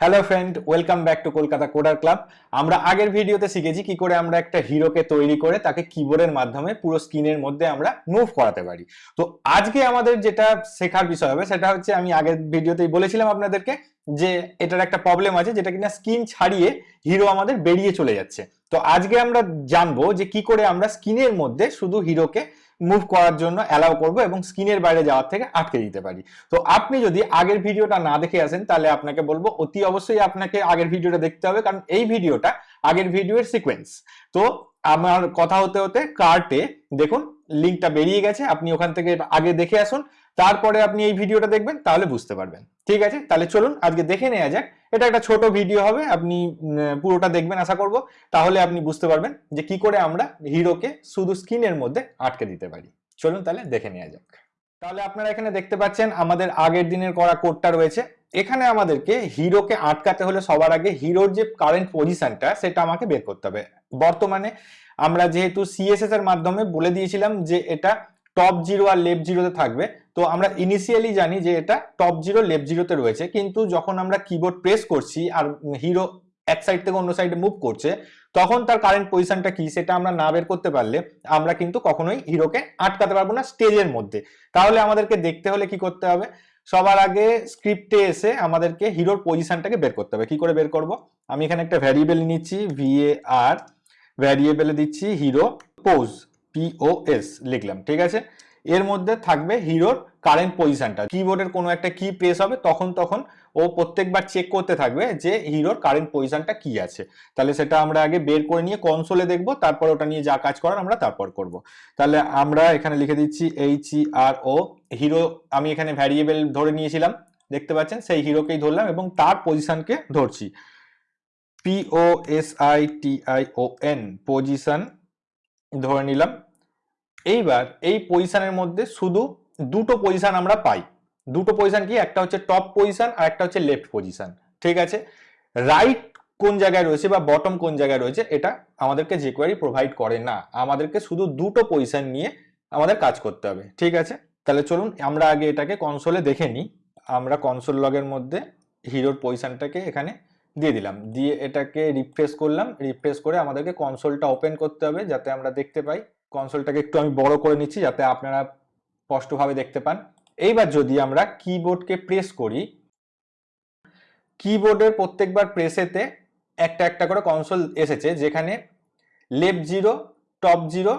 Hello friend welcome back to Kolkata coder club আমরা আগের ভিডিওতে শিখেছি কি করে আমরা একটা হিরোকে তৈরি করে তাকে কিবোর্ডের মাধ্যমে পুরো স্ক্রিনের মধ্যে আমরা মুভ করাতে পারি। তো আজকে আমাদের যেটা শেখার বিষয় হবে সেটা হচ্ছে আমি আগের ভিডিওতেই বলেছিলাম আপনাদেরকে যে এটার একটা প্রবলেম আছে, যেটা কিনা স্ক্রিন ছাড়িয়ে হিরো আমাদের বেরিয়ে চলে যাচ্ছে। তো আজকে আমরা জানব যে কি করে আমরা স্কিনের মধ্যে শুধু হিরোকে মুভ করার জন্য অ্যালাউ করব এবং স্কিনের বাইরে যাওয়ার থেকে আটকে দিতে পারি। তো আপনি যদি আগের ভিডিওটা না দেখে আসেন, তাহলে আপনাকে বলব অতি অবশ্যই আপনাকে আগের ভিডিওটা দেখতে হবে, কারণ এই ভিডিওটা আগের ভিডিওর সিকোয়েন্স তো আমার কথা হতে হতে কার্টে দেখুন লিঙ্কটা বেরিয়ে গেছে। আপনি ওখান থেকে আগে দেখে আসুন। তারপরে আপনি এই ভিডিওটা দেখবেন, তাহলে বুঝতে পারবেন। ঠিক আছে? তাহলে চলুন, আজকে দেখে নেওয়া যাক। এটা একটা ছোট ভিডিও হবে, আপনি পুরোটা দেখবেন আশা করব। তাহলে আপনি বুঝতে পারবেন যে কি করে আমরা হিরোকে শুধু স্ক্রিনের মধ্যে আটকে দিতে পারি। চলুন তাহলে দেখে নেওয়া যাক। তাহলে আপনারা এখানে দেখতে পাচ্ছেন, আমাদের আগের দিনের করা কোডটা রয়েছে। এখানে আমাদেরকে হিরোকে আটকাতে হলে সবার আগে হিরোর যে কারেন্ট পজিশনটা সেটা আমাকে বের করতে হবে। বর্তমানে আমরা যেহেতু সিএসএস এর মাধ্যমে বলে দিয়েছিলাম যে এটা টপ জিরো আর লেফট জিরোতে থাকবে। তো আমরা ইনিশিয়ালি জানি যে এটা টপ জিরো লেফট জিরোতে রয়েছে। কিন্তু যখন আমরা কিবোর্ড প্রেস করছি আর হিরো এক সাইড থেকে অন্য সাইডে মুভ করছে, তখন তার কারেন্ট পজিশনটা কি সেটা আমরা না বের করতে পারলে আমরা কিন্তু কখনোই হিরোকে আটকাতে পারব না স্টেজের মধ্যে। তাহলে আমাদেরকে দেখতে হলে কি করতে হবে? সবার আগে স্ক্রিপ্টে এসে আমাদেরকে হিরোর পজিশনটাকে বের করতে হবে। কি করে বের করব? আমি এখানে একটা ভ্যারিয়েবল নিচ্ছি ভিএ আর ভ্যারিয়েবলে দিচ্ছি হিরো পোজ পিওএস লিখলাম, ঠিক আছে? এর মধ্যে থাকবে হিরোর কারেন্ট পজিশনটা কিবোর্ডের কোনো একটা কি প্রেস হবে, তখন তখন ও প্রত্যেকবার চেক করতে থাকবে যে হিরোর কারেন্ট পজিশনটা কি আছে। তাহলে সেটা আমরা আগে বের করে নিয়ে কনসোলে দেখব, তারপর ওটা নিয়ে যা কাজ করার আমরা তারপর করব। তাহলে আমরা এখানে লিখে দিচ্ছি এইচ ই আর ও হিরো আমি এখানে ভ্যারিয়েবল ধরে নিয়েছিলাম, দেখতে পাচ্ছেন? সেই হিরোকেই ধরলাম এবং তার পজিশনকে ধরছি। P O S I T I O N position ধরে নিলাম। এইবার এই পজিশনের মধ্যে শুধু দুটো পজিশন আমরা পাই। দুটো পজিশন কি? একটা হচ্ছে টপ পজিশন আর একটা হচ্ছে লেফট পজিশন ঠিক আছে? রাইট কোন জায়গায় রয়েছে বা বটম কোন জায়গায় রয়েছে, এটা আমাদেরকে যে কোয়ারি প্রোভাইড করে না। আমাদেরকে শুধু দুটো পজিশন নিয়ে আমাদের কাজ করতে হবে। ঠিক আছে? তাহলে চলুন, আমরা আগে এটাকে কনসোলে দেখে নিই। আমরা কনসোল লগের মধ্যে হিরোর পজিশনটাকে এখানে দিয়ে দিলাম। দিয়ে এটাকে রিফ্রেশ করলাম। রিফ্রেশ করে আমাদেরকে কনসোলটা ওপেন করতে হবে যাতে আমরা দেখতে পাই কনসোলটাকে একটু আমি বড় করে নিচ্ছি যাতে আপনারা স্পষ্টভাবে দেখতে পান। এইবার যদি আমরা কিবোর্ডকে প্রেস করি কিবোর্ডের প্রত্যেকবার প্রেসেতে একটা একটা করে কনসোল এসেছে, যেখানে left zero top zero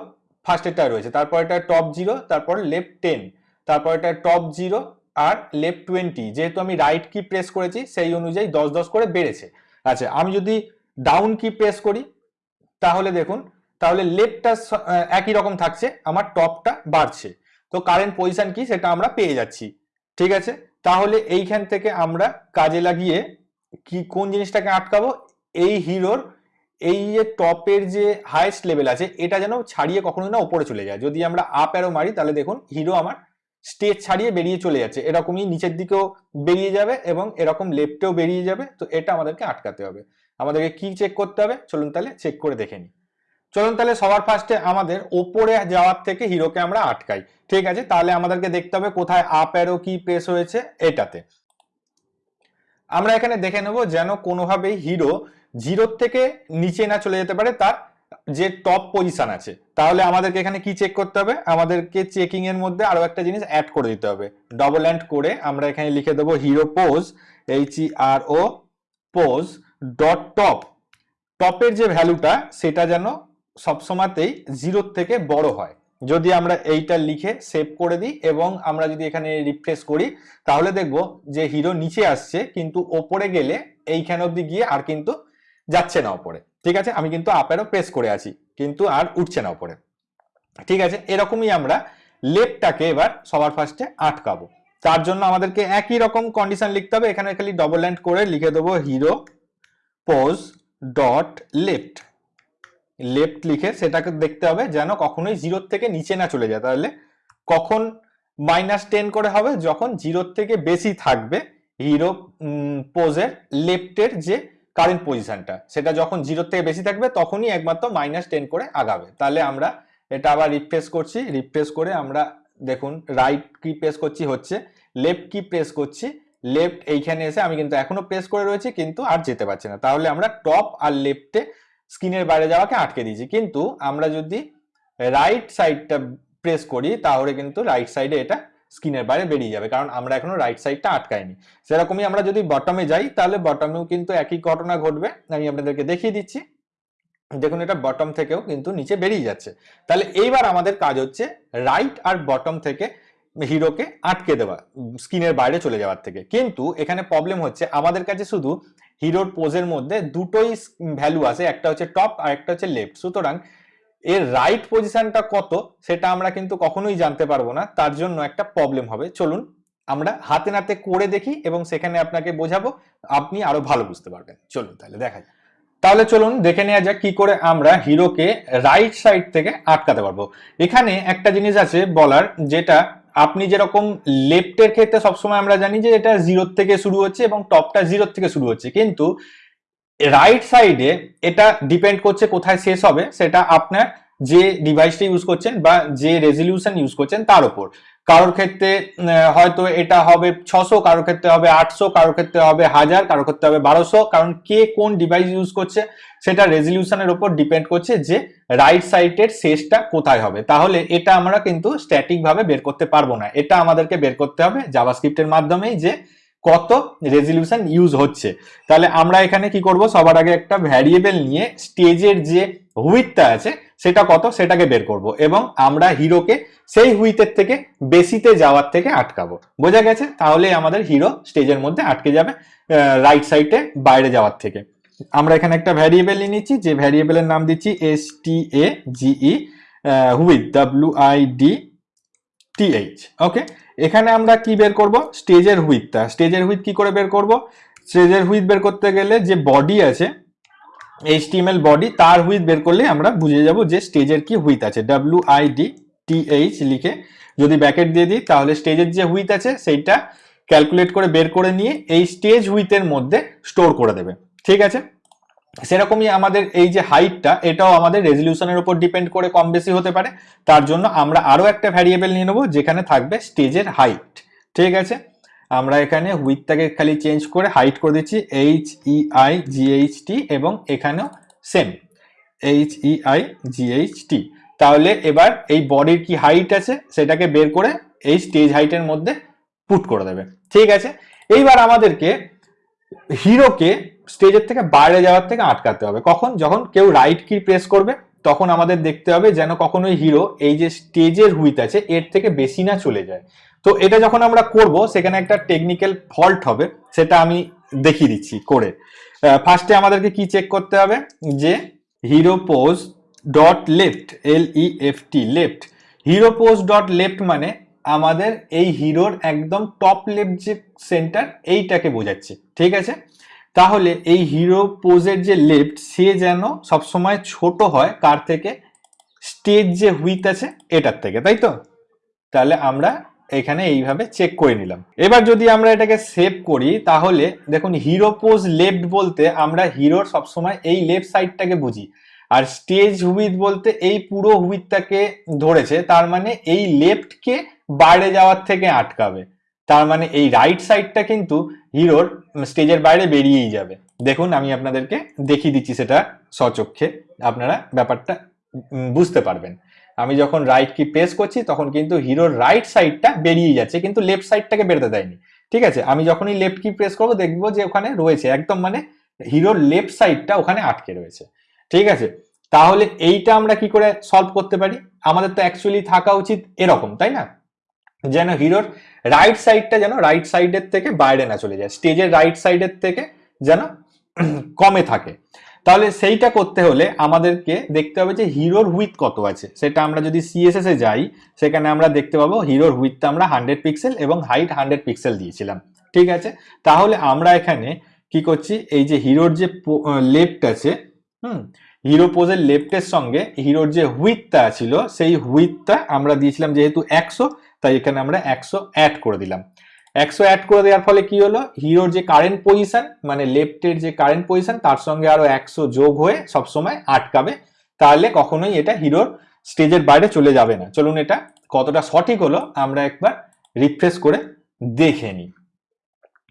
first এটা রয়েছে। তারপর এটা টপ জিরো তারপর লেফট টেন তারপর এটা টপ জিরো আর লেফট টোয়েন্টি যেহেতু আমি রাইট কি প্রেস করেছি, সেই অনুযায়ী দশ দশ করে বেড়েছে। আচ্ছা আমি যদি ডাউন কি প্রেস করি, তাহলে দেখুন তাহলে লেফটটা একই রকম থাকছে, আমার টপটা বাড়ছে। তো কারেন্ট পজিশন কি? সেটা আমরা পেয়ে যাচ্ছি। ঠিক আছে? তাহলে এইখান থেকে আমরা কাজে লাগিয়ে কি, কোন জিনিসটাকে আটকাবো? এই হিরোর, এই যে টপের যে হাইয়েস্ট লেভেল আছে, এটা যেন ছাড়িয়ে কখনো না উপরে চলে যায়। যদি আমরা আপ অ্যারো মারি, তাহলে দেখুন হিরো আমার স্টেজ ছাড়িয়ে বেরিয়ে চলে যাচ্ছে। এরকমই নিচের দিকেও বেরিয়ে যাবে এবং এরকম লেফটেও বেরিয়ে যাবে। তো এটা আমাদেরকে আটকাতে হবে। আমাদেরকে কি চেক করতে হবে? চলুন তাহলে চেক করে দেখে নিই। চলুন তাহলে সবার ফার্স্টে আমাদের ওপরে যাওয়ার থেকে হিরোকে আমরা আটকাই। ঠিক আছে, তাহলে আমাদেরকে দেখতে হবে কোথায় আপ অ্যারো কি প্রেস হয়েছে এটাতে। আমরা এখানে দেখে নেব যেন কোনোভাবেই হিরো জিরোর থেকে নিচে না চলে যেতে পারে, তার যে টপ পজিশন আছে। তাহলে আমাদেরকে এখানে কি চেক করতে হবে? আমাদেরকে চেকিং এর মধ্যে আরও একটা জিনিস অ্যাড করে দিতে হবে। ডবল অ্যান্ড করে আমরা এখানে লিখে দেবো hero pos H E R O pos dot top টপের যে ভ্যালুটা সেটা যেন সবসময়তেই জিরোর থেকে বড় হয়। যদি আমরা এইটা লিখে সেভ করে দিই এবং আমরা যদি এখানে রিফ্রেশ করি, তাহলে দেখব যে হিরো নিচে আসছে, কিন্তু ওপরে গেলে এইখানে অব্দি গিয়ে আর কিন্তু যাচ্ছে না ওপরে। ঠিক আছে? আমি কিন্তু আপেরও প্রেস করে আছি, কিন্তু আর উঠছে না ওপরে। ঠিক আছে? এরকমই আমরা লেফটটাকে এবার সবার ফার্স্টে আটকাবো। তার জন্য আমাদেরকে একই রকম কন্ডিশন লিখতে হবে। এখানে খালি ডবল ল্যান্ড করে লিখে দেবো hero pos dot left left লিখে সেটাকে দেখতে হবে যেন কখনোই জিরোর থেকে নিচে না চলে যায়। তাহলে কখন মাইনাস টেন করে হবে? যখন জিরোর থেকে বেশি থাকবে হিরো পোজের লেফটের যে কারেন্ট পজিশনটা সেটা যখন জিরোর থেকে বেশি থাকবে তখনই একমাত্র মাইনাস টেন করে আগাবে। তাহলে আমরা এটা আবার রিফ্রেশ করছি রিফ্রেশ করে আমরা দেখুন রাইট কি প্রেস করছি হচ্ছে লেফট কি প্রেস করছি লেফট এইখানে এসে আমি কিন্তু এখনও প্রেস করে রয়েছি কিন্তু আর যেতে পারছি না। তাহলে আমরা টপ আর লেফটে স্ক্রিনের বাইরে যাওয়াকে আটকে দিয়েছি। কিন্তু আমরা যদি রাইট সাইডটা প্রেস করি, তাহলে কিন্তু রাইট সাইডে এটা স্ক্রিনের বাইরে বেরিয়ে যাবে, কারণ আমরা এখনও রাইট সাইডটা আটকাইনি। সেরকমই আমরা যদি বটমে যাই, তাহলে বটমেও কিন্তু একই ঘটনা ঘটবে। আমি আপনাদেরকে দেখিয়ে দিচ্ছি। দেখুন, এটা বটম থেকেও কিন্তু নিচে বেরিয়ে যাচ্ছে। তাহলে এইবার আমাদের কাজ হচ্ছে রাইট আর বটম থেকে হিরোকে আটকে দেওয়া স্ক্রিনের বাইরে চলে যাওয়ার থেকে। কিন্তু এখানে প্রবলেম হচ্ছে, আমাদের কাছে শুধু হিরোর পোজের মধ্যে দুটোই ভ্যালু আছে, একটা হচ্ছে টপ আর একটা হচ্ছে লেফট। সুতরাং এর রাইট পজিশনটা কত সেটা আমরা কিন্তু কখনোই জানতে পারব না, তার জন্য একটা প্রবলেম হবে। চলুন আমরা হাতে নাতে করে দেখি এবং সেখানে আপনাকে বোঝাবো, আপনি আরও ভালো বুঝতে পারবেন। চলুন তাহলে দেখা যাক। তাহলে চলুন দেখে নেওয়া যাক কি করে আমরা হিরোকে রাইট সাইড থেকে আটকাতে পারব। এখানে একটা জিনিস আছে বলার, যেটা আপনি যেরকম লেফটের ক্ষেত্রে সবসময় আমরা জানি যে এটা জিরোর থেকে শুরু হচ্ছে এবং টপটা জিরোর থেকে শুরু হচ্ছে। কিন্তু রাইট সাইডে এটা ডিপেন্ড করছে কোথায় শেষ হবে, সেটা আপনার যে ডিভাইসটা ইউজ করছেন বা যে রেজলিউশন ইউজ করছেন তার উপর। কারোর ক্ষেত্রে হয়তো এটা হবে ছশো, কারোর ক্ষেত্রে হবে আটশো, কারোর ক্ষেত্রে হবে হাজার, কারোর ক্ষেত্রে হবে বারোশো। কারণ কে কোন ডিভাইস ইউজ করছে, সেটা রেজলিউশনের উপর ডিপেন্ড করছে যে রাইট সাইডের শেষটা কোথায় হবে। তাহলে এটা আমরা কিন্তু স্ট্যাটিক ভাবে বের করতে পারব না। এটা আমাদেরকে বের করতে হবে জাভাস্ক্রিপ্টের মাধ্যমেই যে কত রেজলিউশন ইউজ হচ্ছে। তাহলে আমরা এখানে কি করব? সবার আগে একটা ভ্যারিয়েবল নিয়ে স্টেজের যে হুইথটা আছে সেটা কত? সেটাকে বের করব। এবং আমরা হিরোকে সেই হুইথের থেকে বেশিতে যাওয়ার থেকে আটকাবো। বোঝা গেছে? তাহলে আমাদের হিরো স্টেজের মধ্যে আটকে যাবে রাইট সাইডে বাইরে যাওয়ার থেকে। আমরা এখানে একটা ভ্যারিয়েবল নিয়ে নিচ্ছি, যে ভ্যারিয়েবলের নাম দিচ্ছি S T A G E width W I D T H okay এখানে আমরা কি বের করব? স্টেজের হুইথটা স্টেজের হুইথ কি করে বের করব? স্টেজের হুইথ বের করতে গেলে যে বডি আছে এইচটিএমএল বডি তার হুইথ বের করলে আমরা বুঝে যাব যে স্টেজের কি হুইথ আছে। ডাব্লিউ আই ডি টিএইচ লিখে যদি ব্যাকেট দিয়ে দিই, তাহলে স্টেজের যে হুইথ আছে, সেইটা ক্যালকুলেট করে বের করে নিয়ে এই স্টেজ হুইথের মধ্যে স্টোর করে দেবে। ঠিক আছে? সেরকমই আমাদের এই যে হাইটটা এটাও আমাদের রেজলিউশনের উপর ডিপেন্ড করে কম বেশি হতে পারে। তার জন্য আমরা আরও একটা ভ্যারিয়েবল নিয়ে নেব, যেখানে থাকবে স্টেজের হাইট ঠিক আছে? আমরা এখানে হুইথটাকে খালি চেঞ্জ করে হাইট করে দিচ্ছি H E I G H T এবং এখানেও same H E I G H T তাহলে এবার এই বডির কি হাইট আছে সেটাকে বের করে এই স্টেজ হাইটের মধ্যে পুট করে দেবে। ঠিক আছে? এইবার আমাদেরকে হিরোকে স্টেজের থেকে বাইরে যাওয়ার থেকে আটকাতে হবে। কখন? যখন কেউ রাইট কি প্রেস করবে, তখন আমাদের দেখতে হবে যেন কখনোই হিরো এই যে স্টেজের হুইথ আছে, এর থেকে বেশি না চলে যায়। তো এটা যখন আমরা করব, সেখানে একটা টেকনিক্যাল ফল্ট হবে, সেটা আমি দেখিয়ে দিচ্ছি করে। ফার্স্টে আমাদেরকে কি চেক করতে হবে? যে hero pos dot left L E F T left hero pos dot left মানে আমাদের এই হিরোর একদম টপ লেফট যে সেন্টার এইটাকে বোঝাচ্ছে। ঠিক আছে? তাহলে এই হিরো পোজের যে লেফট সে যেন সবসময় ছোট হয়, কার থেকে? স্টেজ যে হুইথ আছে, এটার থেকে, তাই তো? তাহলে আমরা এখানে এইভাবে চেক করে নিলাম। এবার যদি আমরা এটাকে সেভ করি, তাহলে দেখুন হিরো পোজ লেফট বলতে আমরা হিরোর সবসময় এই লেফট সাইডটাকে বুঝি। আর স্টেজ হুইথ বলতে এই পুরো হুইথটাকে ধরেছে, তার মানে এই লেফটকে বাইরে যাওয়ার থেকে আটকাবে। তার মানে এই রাইট সাইডটা কিন্তু হিরোর স্টেজের বাইরে বেরিয়েই যাবে। দেখুন, আমি আপনাদেরকে দেখিয়ে দিচ্ছি সেটা সচক্ষে আপনারা ব্যাপারটা বুঝতে পারবেন। আমি যখন রাইট কি প্রেস করছি, তখন কিন্তু হিরোর রাইট সাইডটা বেরিয়ে যাচ্ছে, কিন্তু লেফট সাইডটাকে বেরোতে দেয়নি। ঠিক আছে? আমি যখনই লেফট কি প্রেস করব, দেখব যে ওখানে রয়েছে, একদম মানে হিরোর লেফট সাইডটা ওখানে আটকে রয়েছে। ঠিক আছে? তাহলে এইটা আমরা কি করে সলভ করতে পারি? আমাদের তো অ্যাকচুয়ালি থাকা উচিত এরকম, তাই না? যেন হিরোর রাইট সাইডটা যেন রাইট সাইডের থেকে বাইরে না চলে যায় স্টেজের রাইট সাইডের থেকে যেন কমে থাকে। তাহলে সেইটা করতে হলে আমাদেরকে দেখতে হবে যে হিরোর হুইথ কত আছে। সেটা আমরা যদি সিএসএস যাই, সেখানে আমরা দেখতে পাবো হিরোর হুইথটা আমরা হান্ড্রেড পিক্সেল এবং হাইট হান্ড্রেড পিক্সেল দিয়েছিলাম। ঠিক আছে? তাহলে আমরা এখানে কি করছি? এই যে হিরোর যে লেফট আছে, হুম, হিরো পোজের লেফটের সঙ্গে হিরোর যে হুইথটা ছিল, সেই হুইথটা আমরা দিয়েছিলাম যেহেতু একশো, তাই এখানে আমরা একশো অ্যাড করে দিলাম। একশো অ্যাড করে দেওয়ার ফলে কি হলো? হিরোর যে কারেন্ট পজিশন মানে লেফটের যে কারেন্ট পজিশন তার সঙ্গে আরও একশো যোগ হয়ে সবসময় আটকাবে। তাহলে কখনোই এটা হিরোর স্টেজের বাইরে চলে যাবে না। চলুন এটা কতটা সঠিক হলো, আমরা একবার রিফ্রেশ করে দেখে নিই।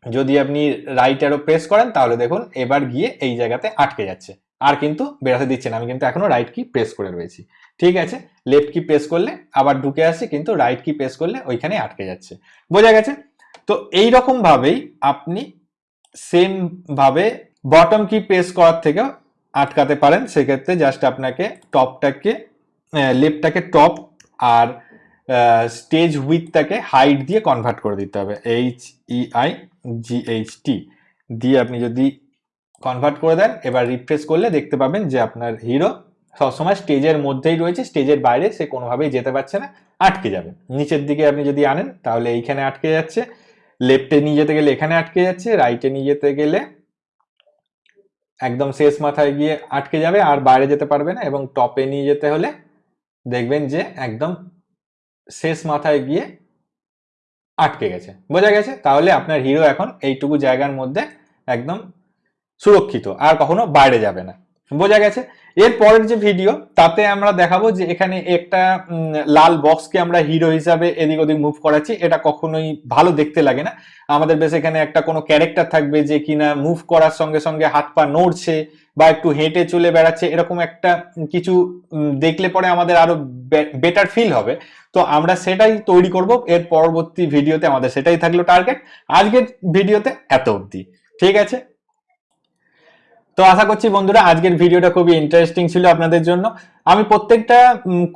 যদি আপনি রাইট অ্যারো প্রেস করেন, তাহলে দেখুন এবার গিয়ে এই জায়গাতে আটকে যাচ্ছে। আর কিন্তু বেরাতে দিচ্ছে না। আমি কিন্তু এখনও রাইট কি প্রেস করে রয়েছি। ঠিক আছে? লেফট কি প্রেস করলে আবার ঢুকে আসছে কিন্তু রাইট কি প্রেস করলে ওইখানে আটকে যাচ্ছে। বোঝা গেছে? তো এই ভাবেই আপনি সেম ভাবে বটম কি প্রেস করার থেকেও আটকাতে পারেন। সেক্ষেত্রে জাস্ট আপনাকে টপটাকে লেফটটাকে টপ আর স্টেজ উইথটাকে হাইট দিয়ে কনভার্ট করে দিতে হবে। H E I G H দিয়ে আপনি যদি কনভার্ট করে দেন, এবার রিফ্রেশ করলে দেখতে পাবেন যে আপনার হিরো সবসময় স্টেজের মধ্যেই রয়েছে। স্টেজের বাইরে সে কোনোভাবেই যেতে পারছে না, আটকে যাবে। নিচের দিকে আপনি যদি আনেন, তাহলে এইখানে আটকে যাচ্ছে। লেফটে নিয়ে যেতে গেলে এখানে আটকে যাচ্ছে, রাইটে নিয়ে যেতে গেলে একদম শেষ মাথায় গিয়ে আটকে যাবে, আর বাইরে যেতে পারবে না এবং টপে নিয়ে যেতে হলে দেখবেন যে একদম শেষ মাথায় গিয়ে আটকে গেছে। বোঝা গেছে? তাহলে আপনার হিরো এখন এইটুকু জায়গার মধ্যে একদম সুরক্ষিত, আর কখনো বাইরে যাবে না। বোঝা গেছে? এর পরের যে ভিডিও তাতে আমরা দেখাবো যে এখানে একটা লাল বক্সকে আমরা হিরো হিসাবে এদিক ওদিক মুভ করাচ্ছি। এটা কখনোই ভালো দেখতে লাগে না। আমাদের বেশ এখানে একটা কোনো ক্যারেক্টার থাকবে যে কিনা মুভ করার সঙ্গে সঙ্গে হাত পা নড়ছে বা একটু হেঁটে চলে বেড়াচ্ছে, এরকম একটা কিছু দেখলে পরে আমাদের আরও বেটার ফিল হবে। তো আমরা সেটাই তৈরি করব। এর পরবর্তী ভিডিওতে আমাদের সেটাই থাকল টার্গেট আজকের ভিডিওতে এত অবধি। ঠিক আছে? তো আশা করছি বন্ধুরা আজকের ভিডিওটা খুবই ইন্টারেস্টিং ছিল আপনাদের জন্য। আমি প্রত্যেকটা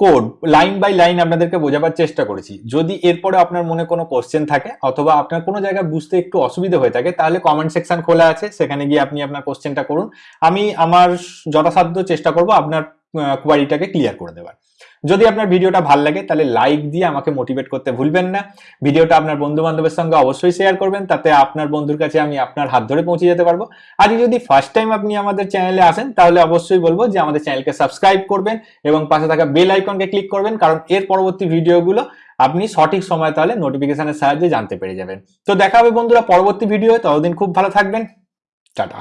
কোড লাইন বাই লাইন আপনাদেরকে বোঝাবার চেষ্টা করেছি। যদি এরপরে আপনার মনে কোনো কোশ্চেন থাকে অথবা আপনার কোনো জায়গায় বুঝতে একটু অসুবিধা হয়ে থাকে, তাহলে কমেন্ট সেকশন খোলা আছে। সেখানে গিয়ে আপনি আপনার কোশ্চেনটা করুন। আমি আমার যথাসাধ্য চেষ্টা করব আপনার কোয়ারিটাকে ক্লিয়ার করে দেওয়ার যদি আপনার ভিডিওটা ভালো লাগে, তাহলে লাইক দিয়ে আমাকে মোটিভেট করতে ভুলবেন না। ভিডিওটা আপনার বন্ধু বান্ধবের সঙ্গে অবশ্যই শেয়ার করবেন, তাতে আপনার বন্ধুর কাছে আমি আপনার হাত ধরে পৌঁছে যেতে পারব। আর যদি ফার্স্ট টাইম আপনি আমাদের চ্যানেলে আসেন, তাহলে অবশ্যই বলব যে আমাদের চ্যানেলকে সাবস্ক্রাইব করবেন এবং পাশে থাকা বেল আইকনকে ক্লিক করবেন, কারণ এর পরবর্তী ভিডিওগুলো আপনি সঠিক সময় তাহলে নোটিফিকেশনের সাহায্যে জানতে পেরে যাবেন। তো দেখা হবে বন্ধুরা পরবর্তী ভিডিও ততদিন খুব ভালো থাকবেন। টাটা।